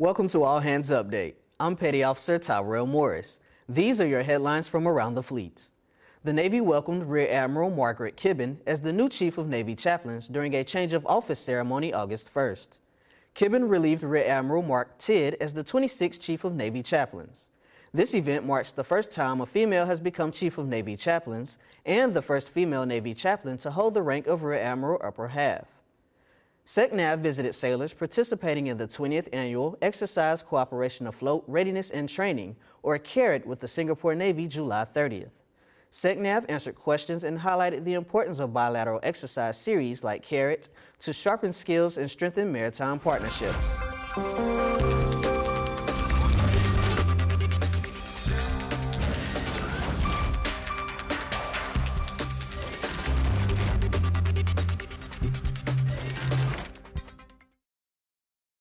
Welcome to All Hands Update. I'm Petty Officer Tyrell Morris. These are your headlines from around the fleet. The Navy welcomed Rear Admiral Margaret Kibben as the new Chief of Navy Chaplains during a change of office ceremony August 1st. Kibben relieved Rear Admiral Mark Tidd as the 26th Chief of Navy Chaplains. This event marks the first time a female has become Chief of Navy Chaplains and the first female Navy chaplain to hold the rank of Rear Admiral Upper Half. SECNAV visited sailors participating in the 20th Annual Exercise Cooperation Afloat Readiness and Training, or CARAT, with the Singapore Navy July 30th. SECNAV answered questions and highlighted the importance of bilateral exercise series like CARAT to sharpen skills and strengthen maritime partnerships.